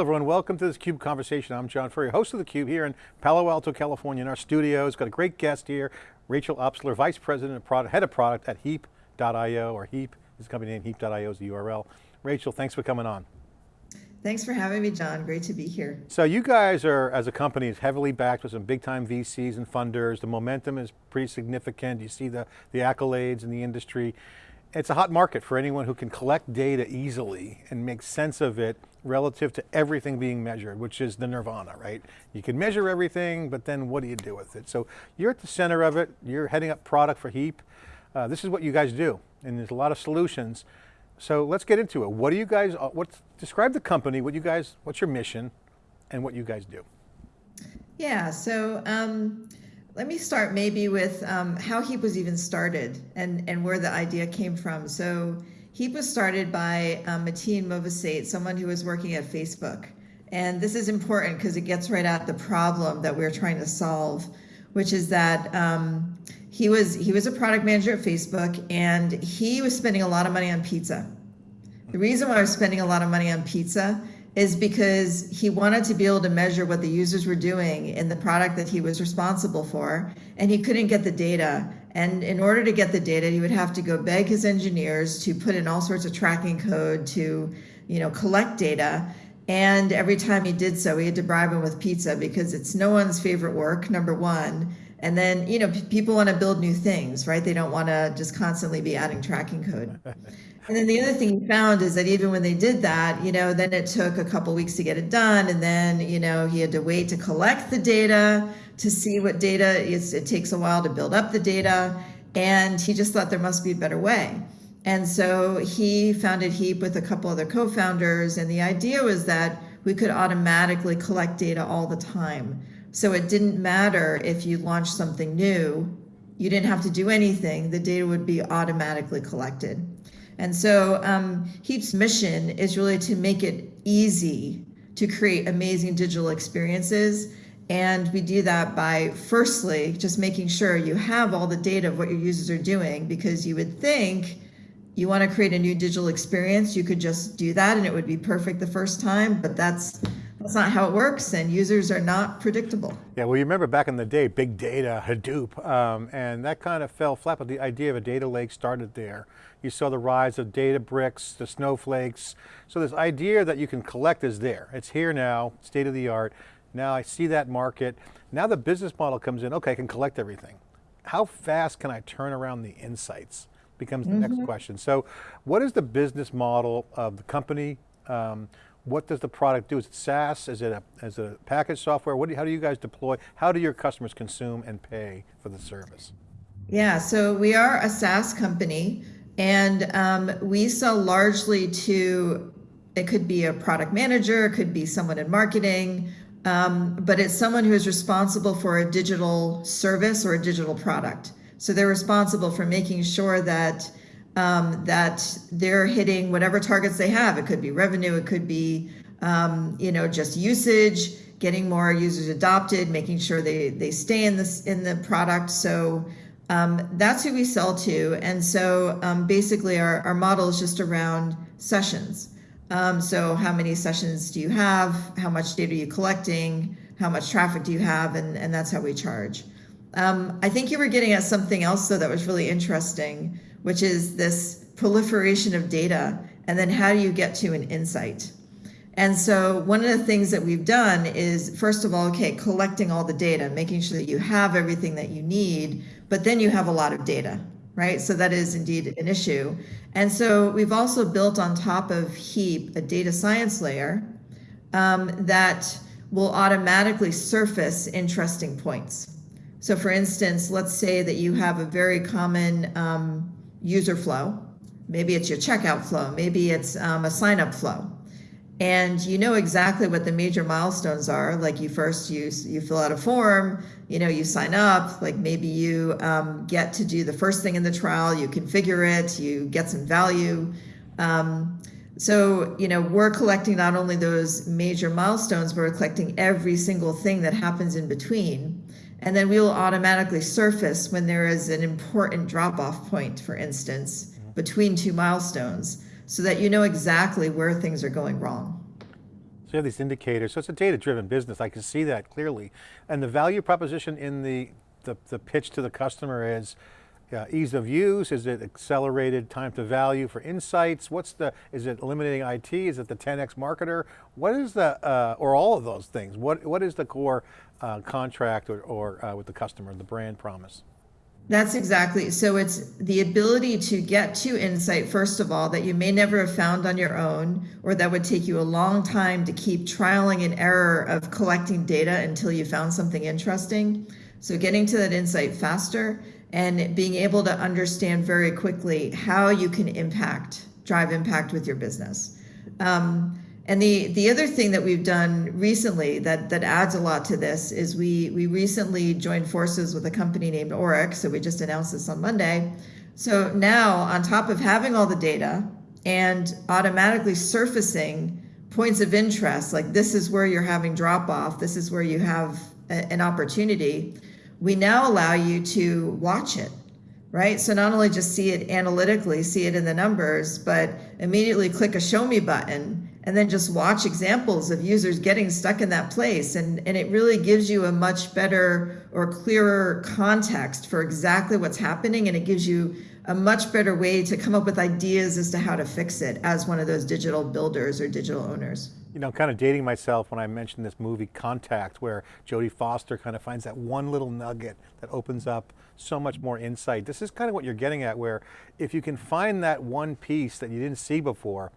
Hello everyone, welcome to this CUBE conversation. I'm John Furrier, host of theCUBE here in Palo Alto, California in our studios. Got a great guest here, Rachel Obstler, Vice President of Product, Head of Product at Heap.io, or Heap, his company name, Heap.io is the URL. Rachel, thanks for coming on. Thanks for having me, John. Great to be here. So you guys are, as a company, is heavily backed with some big time VCs and funders. The momentum is pretty significant. You see the, the accolades in the industry. It's a hot market for anyone who can collect data easily and make sense of it relative to everything being measured, which is the nirvana, right? You can measure everything, but then what do you do with it? So you're at the center of it. You're heading up product for Heap. Uh, this is what you guys do. And there's a lot of solutions. So let's get into it. What do you guys, uh, what's, describe the company, what you guys, what's your mission, and what you guys do. Yeah, so um, let me start maybe with um, how Heap was even started and, and where the idea came from. So Heap was started by um, Matin Movassate, someone who was working at Facebook. And this is important because it gets right at the problem that we're trying to solve, which is that um, he was he was a product manager at Facebook and he was spending a lot of money on pizza. The reason why I was spending a lot of money on pizza is because he wanted to be able to measure what the users were doing in the product that he was responsible for, and he couldn't get the data. And in order to get the data, he would have to go beg his engineers to put in all sorts of tracking code to, you know, collect data. And every time he did so, he had to bribe him with pizza because it's no one's favorite work, number one. And then, you know, people want to build new things, right? They don't want to just constantly be adding tracking code. and then the other thing he found is that even when they did that, you know, then it took a couple weeks to get it done. And then, you know, he had to wait to collect the data to see what data is. It takes a while to build up the data. And he just thought there must be a better way. And so he founded Heap with a couple other co-founders. And the idea was that we could automatically collect data all the time. So it didn't matter if you launched something new, you didn't have to do anything, the data would be automatically collected. And so um, Heap's mission is really to make it easy to create amazing digital experiences. And we do that by firstly, just making sure you have all the data of what your users are doing, because you would think you want to create a new digital experience, you could just do that and it would be perfect the first time, but that's that's not how it works and users are not predictable. Yeah, well you remember back in the day, big data, Hadoop, um, and that kind of fell flat, but the idea of a data lake started there. You saw the rise of Databricks, the snowflakes. So this idea that you can collect is there. It's here now, state of the art. Now I see that market. Now the business model comes in, okay, I can collect everything. How fast can I turn around the insights? Becomes the mm -hmm. next mm-hmm. question. So what is the business model of the company? Um, what does the product do? Is it SaaS? Is it a, is it a package software? What do, how do you guys deploy? How do your customers consume and pay for the service? Yeah, so we are a SaaS company and um, we sell largely to, it could be a product manager, it could be someone in marketing, um, but it's someone who is responsible for a digital service or a digital product. So they're responsible for making sure that um, that they're hitting whatever targets they have. It could be revenue, it could be, um, you know, just usage, getting more users adopted, making sure they, they stay in this in the product. So um, that's who we sell to. And so um, basically our, our model is just around sessions. Um, so how many sessions do you have? How much data are you collecting? How much traffic do you have? And, and that's how we charge. Um, I think you were getting at something else though that was really interesting which is this proliferation of data, and then how do you get to an insight? And so one of the things that we've done is, first of all, okay, collecting all the data, making sure that you have everything that you need, but then you have a lot of data, right? So that is indeed an issue. And so we've also built on top of Heap a data science layer um, that will automatically surface interesting points. So for instance, let's say that you have a very common um, user flow. Maybe it's your checkout flow. Maybe it's um, a sign up flow. And you know exactly what the major milestones are. Like you first, you, you fill out a form, you know, you sign up, like maybe you um, get to do the first thing in the trial, you configure it, you get some value. Um, so, you know, we're collecting not only those major milestones, we're collecting every single thing that happens in between. And then we will automatically surface when there is an important drop-off point, for instance, between two milestones, so that you know exactly where things are going wrong. So you have these indicators, so it's a data-driven business, I can see that clearly. And the value proposition in the, the, the pitch to the customer is, uh, ease of use, is it accelerated time to value for insights? What's the, is it eliminating IT? Is it the 10X marketer? What is the, uh, or all of those things, what, what is the core uh, contract or, or uh, with the customer, the brand promise? That's exactly. So it's the ability to get to insight, first of all, that you may never have found on your own, or that would take you a long time to keep trialing and error of collecting data until you found something interesting. So getting to that insight faster and being able to understand very quickly how you can impact, drive impact with your business. Um, and the, the other thing that we've done recently that, that adds a lot to this is we, we recently joined forces with a company named Auryc. So we just announced this on Monday. So now on top of having all the data and automatically surfacing points of interest, like this is where you're having drop off, this is where you have a, an opportunity, we now allow you to watch it right? So not only just see it analytically, see it in the numbers, but immediately click a show me button and then just watch examples of users getting stuck in that place. And, and it really gives you a much better or clearer context for exactly what's happening. And it gives you a much better way to come up with ideas as to how to fix it as one of those digital builders or digital owners. You know, I'm kind of dating myself when I mentioned this movie Contact, where Jodie Foster kind of finds that one little nugget that opens up so much more insight. This is kind of what you're getting at, where if you can find that one piece that you didn't see before,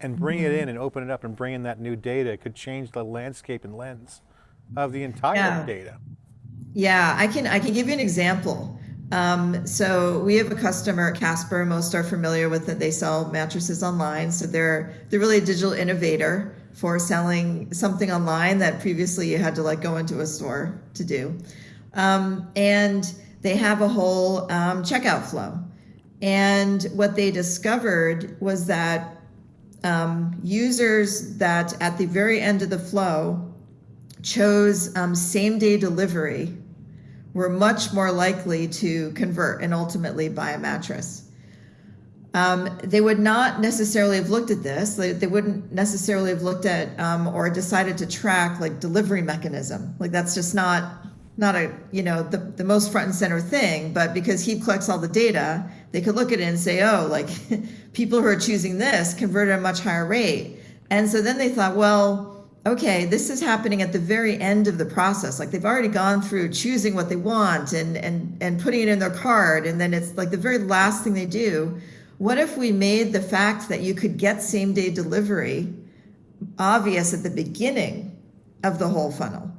and bring mm -hmm. it in mm-hmm. and open it up and bring in that new data, could change the landscape and lens of the entire yeah. data. Yeah, I can, I can give you an example. Um, so we have a customer, Casper, most are familiar with it. They sell mattresses online. So they're, they're really a digital innovator for selling something online that previously you had to like go into a store to do. Um, and they have a whole um, checkout flow. And what they discovered was that um, users that at the very end of the flow chose um, same day delivery were much more likely to convert and ultimately buy a mattress. Um, they would not necessarily have looked at this. They, they wouldn't necessarily have looked at um, or decided to track like delivery mechanism. Like that's just not not a you know the, the most front and center thing but because he collects all the data they could look at it and say oh like people who are choosing this convert at a much higher rate. And so then they thought well okay this is happening at the very end of the process. Like they've already gone through choosing what they want and and and putting it in their card and then it's like the very last thing they do. What if we made the fact that you could get same day delivery obvious at the beginning of the whole funnel?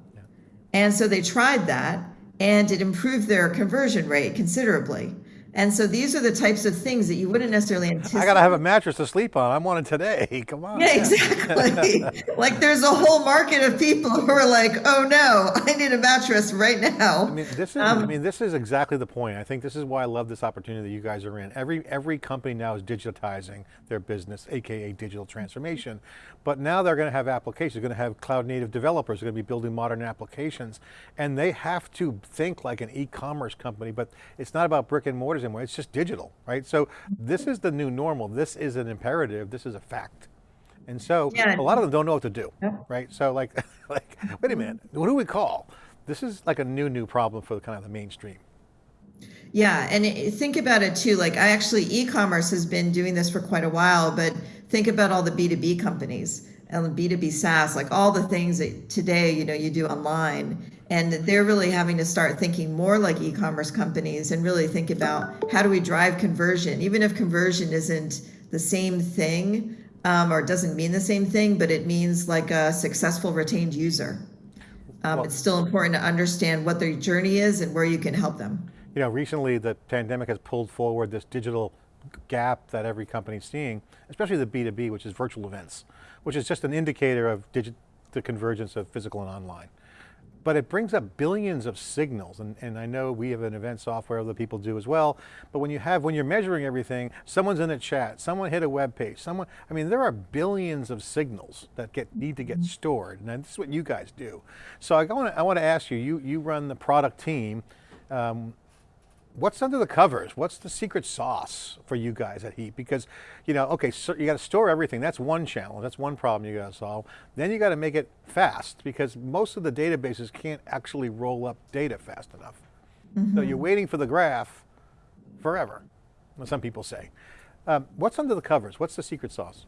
And so they tried that and it improved their conversion rate considerably. And so these are the types of things that you wouldn't necessarily anticipate. I got to have a mattress to sleep on. I want it today. Come on. Yeah, exactly. like there's a whole market of people who are like, oh no, I need a mattress right now. I mean, this is, um, I mean, this is exactly the point. I think this is why I love this opportunity that you guys are in. Every, every company now is digitizing their business, AKA digital transformation. But now they're going to have applications, they're going to have cloud native developers, they're going to be building modern applications. And they have to think like an e-commerce company, but it's not about brick and anymore, it's just digital, right? So this is the new normal, this is an imperative, this is a fact. And so yeah. a lot of them don't know what to do, right? So like, like, wait a minute, what do we call? This is like a new, new problem for the kind of the mainstream. Yeah, and think about it too. Like I actually, e-commerce has been doing this for quite a while, but think about all the B2B companies and B2B SaaS, like all the things that today, you know, you do online. And they're really having to start thinking more like e-commerce companies and really think about how do we drive conversion, even if conversion isn't the same thing um, or doesn't mean the same thing, but it means like a successful retained user. Um, well, it's still important to understand what their journey is and where you can help them. You know, recently the pandemic has pulled forward this digital gap that every company's seeing, especially the B2B, which is virtual events, which is just an indicator of the convergence of physical and online. But it brings up billions of signals, and, and I know we have an event software other people do as well, but when you have, when you're measuring everything, someone's in a chat, someone hit a web page, someone, I mean, there are billions of signals that get need to get mm-hmm. stored, and this is what you guys do. So I want to, I want to ask you, you, you run the product team, um, what's under the covers? What's the secret sauce for you guys at Heap? Because, you know, okay, so you got to store everything. That's one challenge. That's one problem you got to solve. Then you got to make it fast because most of the databases can't actually roll up data fast enough. Mm -hmm. So you're waiting for the graph forever, some people say. Um, what's under the covers? What's the secret sauce?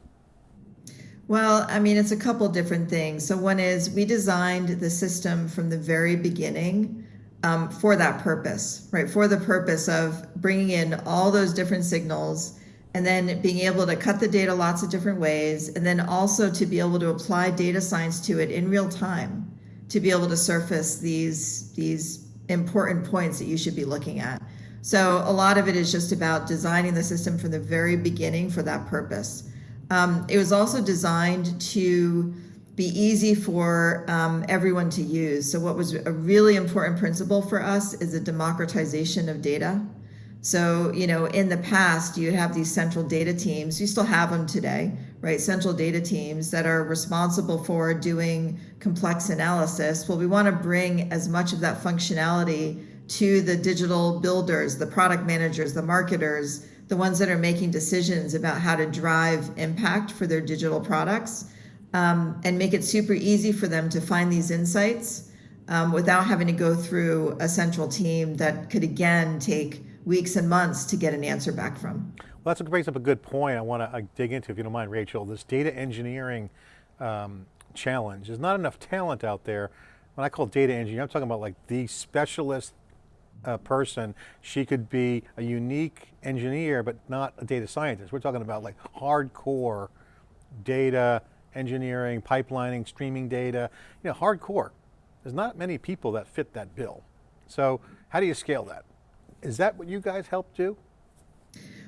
Well, I mean, it's a couple different things. So one is we designed the system from the very beginning um, for that purpose, right? For the purpose of bringing in all those different signals and then being able to cut the data lots of different ways, and then also to be able to apply data science to it in real time, to be able to surface these, these important points that you should be looking at. So a lot of it is just about designing the system from the very beginning for that purpose. Um, it was also designed to be easy for um, everyone to use. So what was a really important principle for us is the democratization of data. So, you know, in the past, you'd have these central data teams, you still have them today, right? Central data teams that are responsible for doing complex analysis. Well, we want to bring as much of that functionality to the digital builders, the product managers, the marketers, the ones that are making decisions about how to drive impact for their digital products um, and make it super easy for them to find these insights um, without having to go through a central team that could again take weeks and months to get an answer back from. Well, that brings up a good point I want to dig into, if you don't mind, Rachel. This data engineering um, challenge. There's not enough talent out there. When I call data engineer, I'm talking about like the specialist uh, person. She could be a unique engineer, but not a data scientist. We're talking about like hardcore data engineering, pipelining, streaming data, you know, hardcore. There's not many people that fit that bill. So how do you scale that? Is that what you guys help do?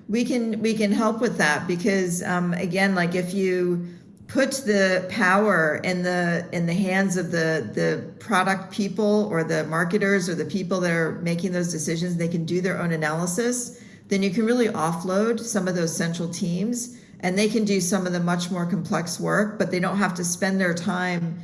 We can we can help with that because um, again, like if you put the power in the in the hands of the the product people or the marketers or the people that are making those decisions, they can do their own analysis. Then you can really offload some of those central teams and they can do some of the much more complex work, but they don't have to spend their time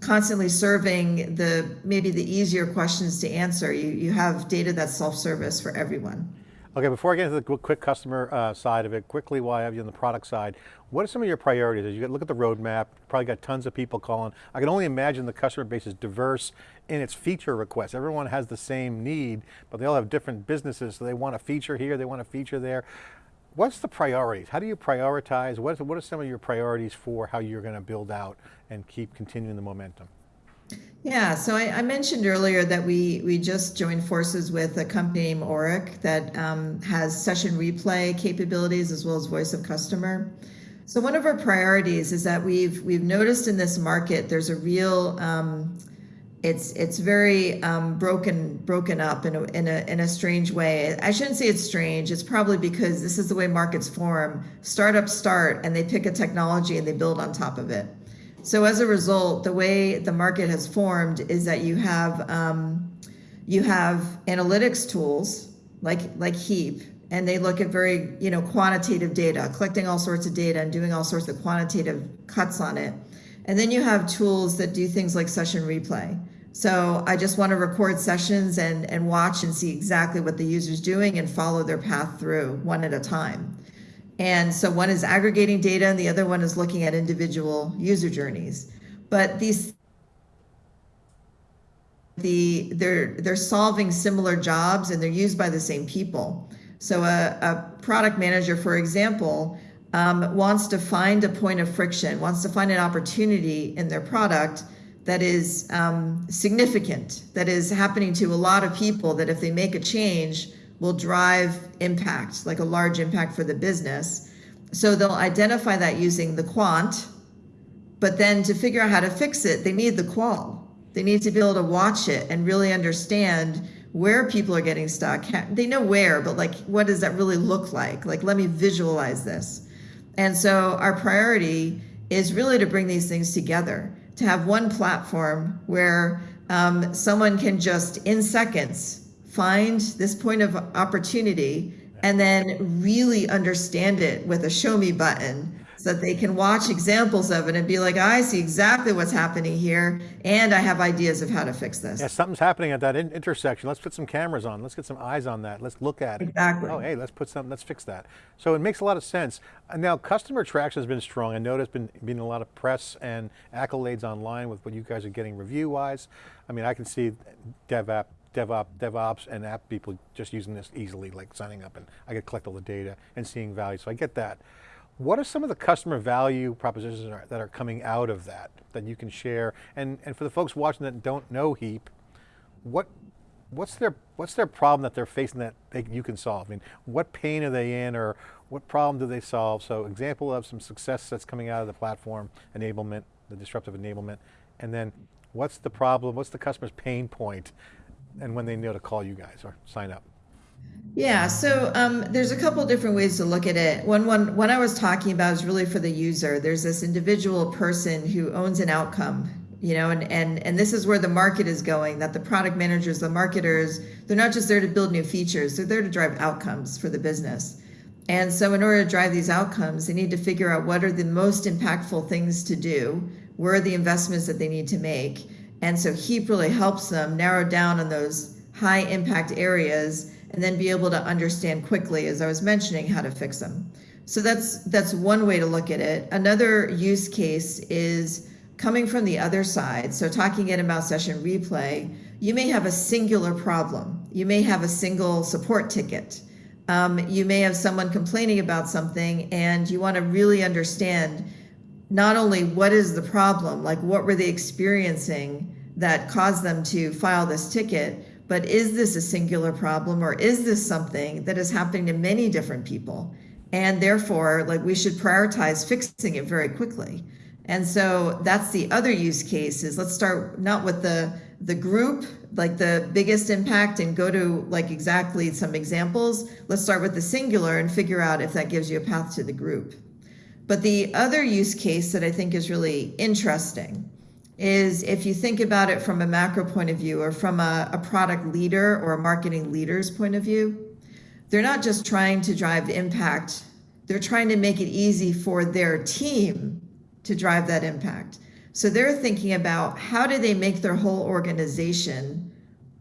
constantly serving the maybe the easier questions to answer. You, you have data that's self-service for everyone. Okay, before I get into the quick customer uh, side of it, quickly I have you on the product side, what are some of your priorities? As you look at the roadmap, probably got tons of people calling. I can only imagine the customer base is diverse in its feature requests. Everyone has the same need, but they all have different businesses, so they want a feature here, they want a feature there. What's the priorities? How do you prioritize? What, is, what are some of your priorities for how you're going to build out and keep continuing the momentum? Yeah, so I, I, mentioned earlier that we we just joined forces with a company named Auryc that um, has session replay capabilities as well as voice of customer. So one of our priorities is that we've we've noticed in this market there's a real um, it's it's very um, broken broken up in a, in a in a strange way. I shouldn't say it's strange. It's probably because this is the way markets form. Startups start and they pick a technology and they build on top of it. So as a result, the way the market has formed is that you have um, you have analytics tools like like Heap, and they look at very you know quantitative data, collecting all sorts of data and doing all sorts of quantitative cuts on it. And then you have tools that do things like session replay. So I just want to record sessions and, and watch and see exactly what the user's doing and follow their path through one at a time. And so one is aggregating data and the other one is looking at individual user journeys. But these the they're they're solving similar jobs and they're used by the same people. So a, a product manager, for example, um, wants to find a point of friction, wants to find an opportunity in their product that is um, significant, that is happening to a lot of people, that if they make a change, will drive impact, like a large impact for the business. So they'll identify that using the quant, but then to figure out how to fix it, they need the qual. They need to be able to watch it and really understand where people are getting stuck. They know where, but like, what does that really look like? Like, let me visualize this. And so our priority is really to bring these things together to have one platform where um, someone can just in seconds find this point of opportunity and then really understand it with a show me button so that they can watch examples of it and be like, I see exactly what's happening here, and I have ideas of how to fix this. Yeah, something's happening at that in intersection. Let's put some cameras on. Let's get some eyes on that. Let's look at it. Exactly. Oh, hey, let's put some, let's fix that. So it makes a lot of sense. Now, customer traction has been strong. I know there's been, been a lot of press and accolades online with what you guys are getting review-wise. I mean, I can see dev app, DevOps, DevOps and app people just using this easily, like signing up and I could collect all the data and seeing value, so I get that. What are some of the customer value propositions that are, that are coming out of that, that you can share? And, and for the folks watching that don't know HEAP, what, what's their, what's their problem that they're facing that they, you can solve? I mean, what pain are they in or what problem do they solve? So example of some success that's coming out of the platform, enablement, the disruptive enablement, and then what's the problem, what's the customer's pain point, and when they know to call you guys or sign up? Yeah, so um, there's a couple different ways to look at it. One, one, what I was talking about is really for the user. There's this individual person who owns an outcome, you know, and and and this is where the market is going. That the product managers, the marketers, they're not just there to build new features; they're there to drive outcomes for the business. And so, in order to drive these outcomes, they need to figure out what are the most impactful things to do, where are the investments that they need to make. And so, HEAP really helps them narrow down on those high impact areas and then be able to understand quickly, as I was mentioning, how to fix them. So that's that's one way to look at it. Another use case is coming from the other side. So talking in about session replay, you may have a singular problem. You may have a single support ticket. Um, you may have someone complaining about something and you want to really understand not only what is the problem, like what were they experiencing that caused them to file this ticket, but is this a singular problem or is this something that is happening to many different people? And therefore, like we should prioritize fixing it very quickly. And so that's the other use case is let's start not with the the group, like the biggest impact and go to like exactly some examples. Let's start with the singular and figure out if that gives you a path to the group. But the other use case that I think is really interesting is if you think about it from a macro point of view or from a, a product leader or a marketing leader's point of view, they're not just trying to drive impact, they're trying to make it easy for their team to drive that impact. So they're thinking about how do they make their whole organization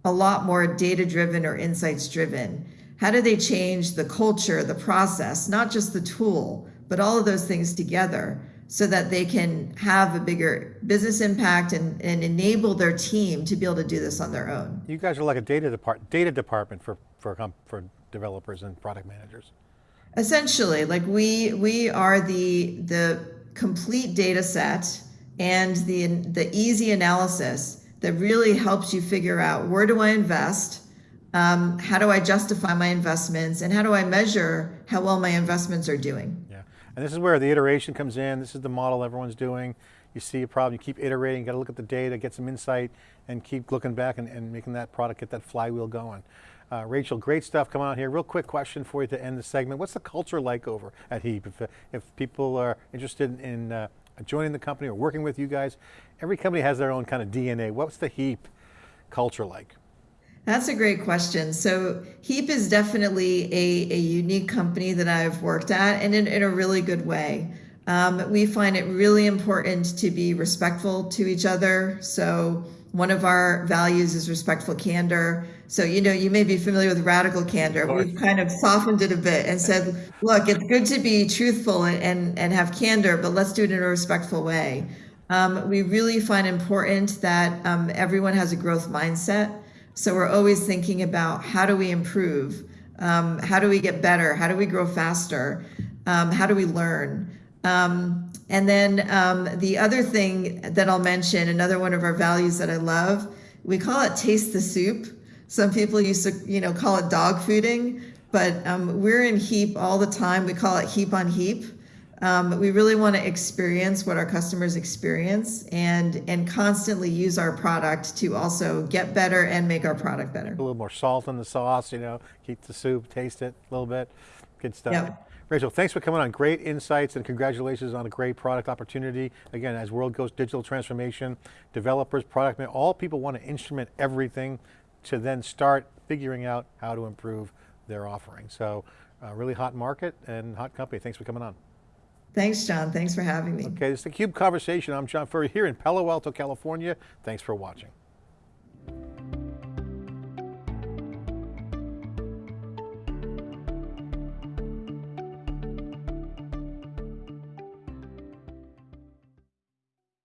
a lot more data driven or insights driven? How do they change the culture, the process, not just the tool, but all of those things together so that they can have a bigger business impact and, and enable their team to be able to do this on their own. You guys are like a data, depart data department for, for, for developers and product managers. Essentially, like we we are the the complete data set and the the easy analysis that really helps you figure out where do I invest, um, how do I justify my investments, and how do I measure how well my investments are doing. And this is where the iteration comes in. This is the model everyone's doing. You see a problem, you keep iterating, you got to look at the data, get some insight, and keep looking back and, and making that product, get that flywheel going. Uh, Rachel, great stuff coming out here. Real quick question for you to end the segment. What's the culture like over at HEAP? If, if people are interested in uh, joining the company or working with you guys, every company has their own kind of DNA. What's the HEAP culture like? That's a great question. So HEAP is definitely a, a unique company that I've worked at and in, in a really good way. Um, we find it really important to be respectful to each other. So one of our values is respectful candor. So, you know, you may be familiar with radical candor. We've kind of softened it a bit and said, look, it's good to be truthful and, and, and have candor, but let's do it in a respectful way. Um, we really find important that um, everyone has a growth mindset. So we're always thinking about how do we improve? Um, how do we get better? How do we grow faster? Um, how do we learn? Um, and then um, the other thing that I'll mention, another one of our values that I love, we call it taste the soup. Some people used to, you know, call it dog fooding, but um, we're in HEAP all the time. We call it HEAP on HEAP. Um, we really want to experience what our customers experience and and constantly use our product to also get better and make our product better. A little more salt in the sauce, you know, keep the soup, taste it a little bit. Good stuff. Yep. Rachel, thanks for coming on. Great insights and congratulations on a great product opportunity. Again, as world goes digital transformation, developers, product, all people want to instrument everything to then start figuring out how to improve their offering. So uh, really hot market and hot company. Thanks for coming on. Thanks, John. Thanks for having me. Okay, this is the CUBE Conversation. I'm John Furrier here in Palo Alto, California. Thanks for watching.